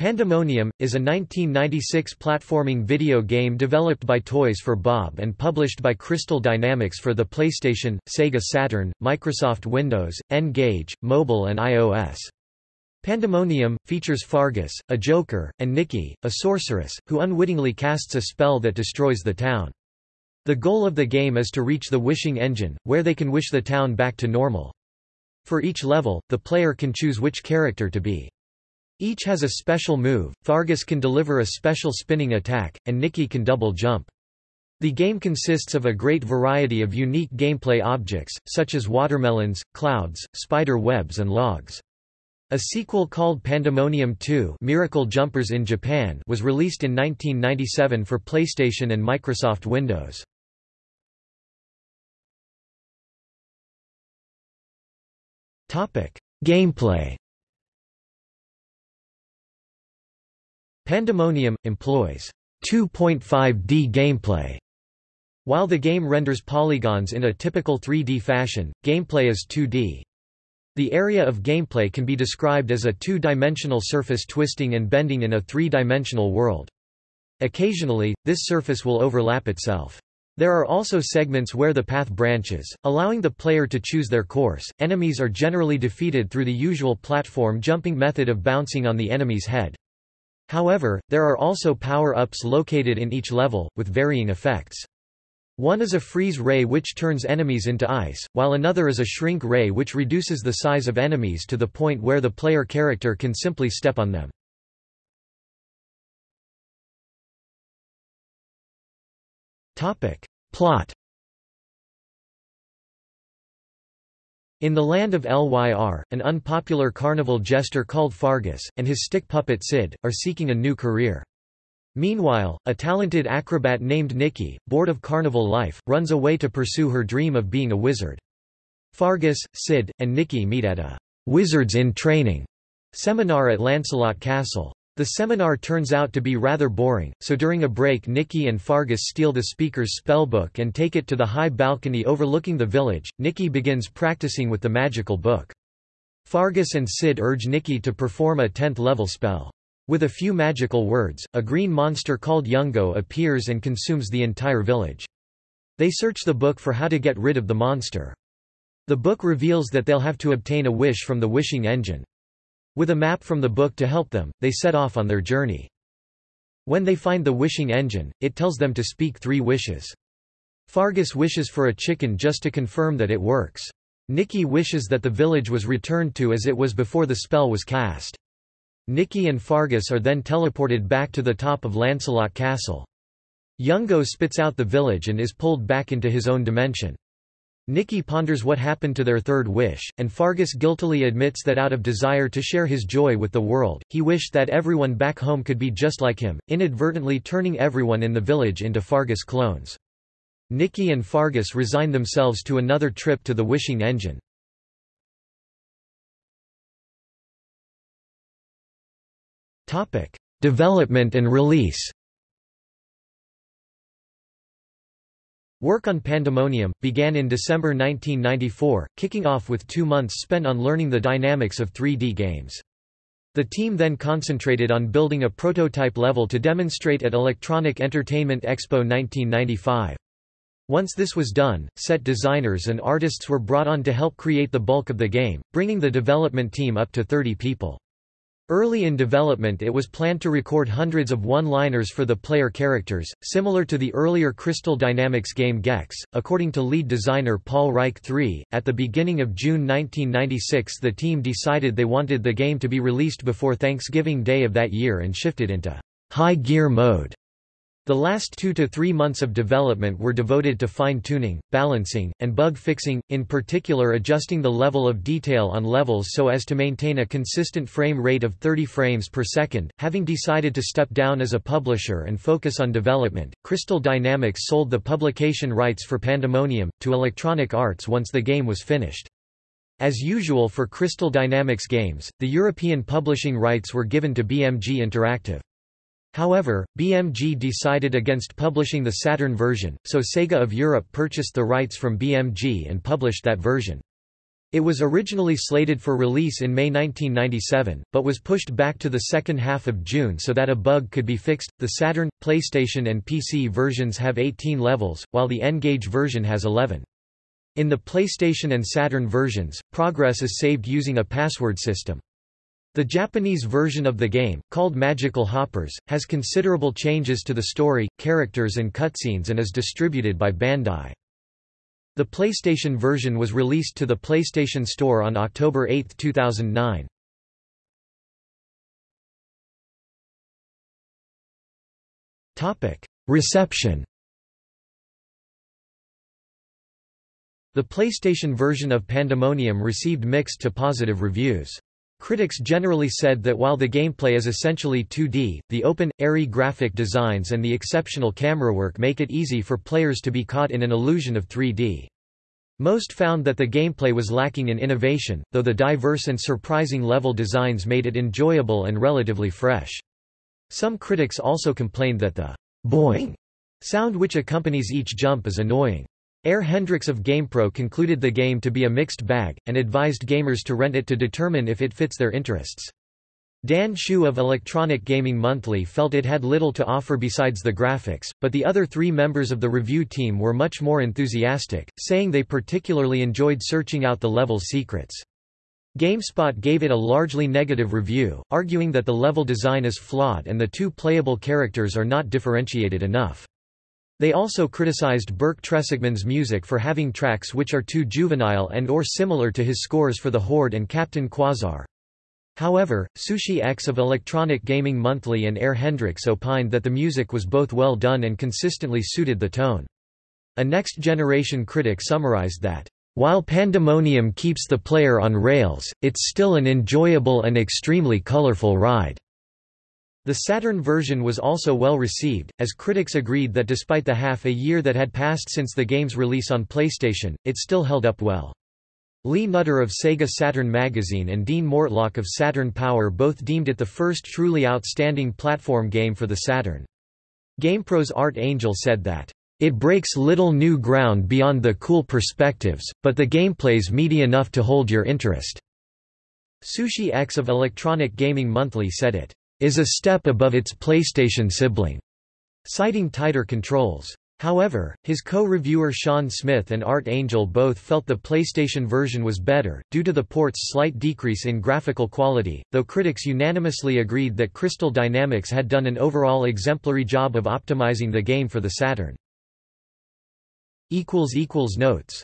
Pandemonium, is a 1996 platforming video game developed by Toys for Bob and published by Crystal Dynamics for the PlayStation, Sega Saturn, Microsoft Windows, N-Gage, mobile and iOS. Pandemonium, features Fargus, a joker, and Nikki, a sorceress, who unwittingly casts a spell that destroys the town. The goal of the game is to reach the wishing engine, where they can wish the town back to normal. For each level, the player can choose which character to be. Each has a special move, Fargus can deliver a special spinning attack, and Nikki can double jump. The game consists of a great variety of unique gameplay objects, such as watermelons, clouds, spider webs and logs. A sequel called Pandemonium 2 Miracle Jumpers in Japan was released in 1997 for PlayStation and Microsoft Windows. Gameplay Pandemonium, employs 2.5D gameplay. While the game renders polygons in a typical 3D fashion, gameplay is 2D. The area of gameplay can be described as a two-dimensional surface twisting and bending in a three-dimensional world. Occasionally, this surface will overlap itself. There are also segments where the path branches, allowing the player to choose their course. Enemies are generally defeated through the usual platform jumping method of bouncing on the enemy's head. However, there are also power-ups located in each level, with varying effects. One is a freeze ray which turns enemies into ice, while another is a shrink ray which reduces the size of enemies to the point where the player character can simply step on them. Plot In the land of Lyr, an unpopular carnival jester called Fargus, and his stick puppet Sid, are seeking a new career. Meanwhile, a talented acrobat named Nikki, bored of carnival life, runs away to pursue her dream of being a wizard. Fargus, Sid, and Nikki meet at a «Wizards in Training» seminar at Lancelot Castle. The seminar turns out to be rather boring, so during a break Nikki and Fargus steal the speaker's spellbook and take it to the high balcony overlooking the village. Nikki begins practicing with the magical book. Fargus and Sid urge Nikki to perform a 10th-level spell. With a few magical words, a green monster called Yungo appears and consumes the entire village. They search the book for how to get rid of the monster. The book reveals that they'll have to obtain a wish from the wishing engine. With a map from the book to help them, they set off on their journey. When they find the wishing engine, it tells them to speak three wishes. Fargus wishes for a chicken just to confirm that it works. Nikki wishes that the village was returned to as it was before the spell was cast. Nikki and Fargus are then teleported back to the top of Lancelot Castle. Yungo spits out the village and is pulled back into his own dimension. Nikki ponders what happened to their third wish, and Fargus guiltily admits that out of desire to share his joy with the world, he wished that everyone back home could be just like him, inadvertently turning everyone in the village into Fargus clones. Nikki and Fargus resign themselves to another trip to the wishing engine. Development and release Work on Pandemonium, began in December 1994, kicking off with two months spent on learning the dynamics of 3D games. The team then concentrated on building a prototype level to demonstrate at Electronic Entertainment Expo 1995. Once this was done, set designers and artists were brought on to help create the bulk of the game, bringing the development team up to 30 people. Early in development it was planned to record hundreds of one-liners for the player characters, similar to the earlier Crystal Dynamics game Gex. According to lead designer Paul Reiche III, at the beginning of June 1996 the team decided they wanted the game to be released before Thanksgiving Day of that year and shifted into high gear mode. The last two to three months of development were devoted to fine-tuning, balancing, and bug fixing, in particular adjusting the level of detail on levels so as to maintain a consistent frame rate of 30 frames per second. Having decided to step down as a publisher and focus on development, Crystal Dynamics sold the publication rights for Pandemonium, to Electronic Arts once the game was finished. As usual for Crystal Dynamics games, the European publishing rights were given to BMG Interactive. However, BMG decided against publishing the Saturn version, so Sega of Europe purchased the rights from BMG and published that version. It was originally slated for release in May 1997, but was pushed back to the second half of June so that a bug could be fixed. The Saturn, PlayStation, and PC versions have 18 levels, while the N-Gage version has 11. In the PlayStation and Saturn versions, progress is saved using a password system. The Japanese version of the game, called Magical Hoppers, has considerable changes to the story, characters and cutscenes and is distributed by Bandai. The PlayStation version was released to the PlayStation Store on October 8, 2009. Reception The PlayStation version of Pandemonium received mixed to positive reviews. Critics generally said that while the gameplay is essentially 2D, the open, airy graphic designs and the exceptional camera work make it easy for players to be caught in an illusion of 3D. Most found that the gameplay was lacking in innovation, though the diverse and surprising level designs made it enjoyable and relatively fresh. Some critics also complained that the boing sound which accompanies each jump is annoying. Air Hendrix of GamePro concluded the game to be a mixed bag, and advised gamers to rent it to determine if it fits their interests. Dan Hsu of Electronic Gaming Monthly felt it had little to offer besides the graphics, but the other three members of the review team were much more enthusiastic, saying they particularly enjoyed searching out the level's secrets. GameSpot gave it a largely negative review, arguing that the level design is flawed and the two playable characters are not differentiated enough. They also criticized Burke Trieschmann's music for having tracks which are too juvenile and or similar to his scores for The Horde and Captain Quasar. However, Sushi X of Electronic Gaming Monthly and Air Hendrix opined that the music was both well done and consistently suited the tone. A next-generation critic summarized that, "...while Pandemonium keeps the player on rails, it's still an enjoyable and extremely colorful ride." The Saturn version was also well received, as critics agreed that despite the half a year that had passed since the game's release on PlayStation, it still held up well. Lee Nutter of Sega Saturn magazine and Dean Mortlock of Saturn Power both deemed it the first truly outstanding platform game for the Saturn. GamePro's Art Angel said that, "...it breaks little new ground beyond the cool perspectives, but the gameplay's meaty enough to hold your interest." Sushi X of Electronic Gaming Monthly said it, is a step above its PlayStation sibling, citing tighter controls. However, his co-reviewer Sean Smith and Art Angel both felt the PlayStation version was better, due to the port's slight decrease in graphical quality, though critics unanimously agreed that Crystal Dynamics had done an overall exemplary job of optimizing the game for the Saturn. Notes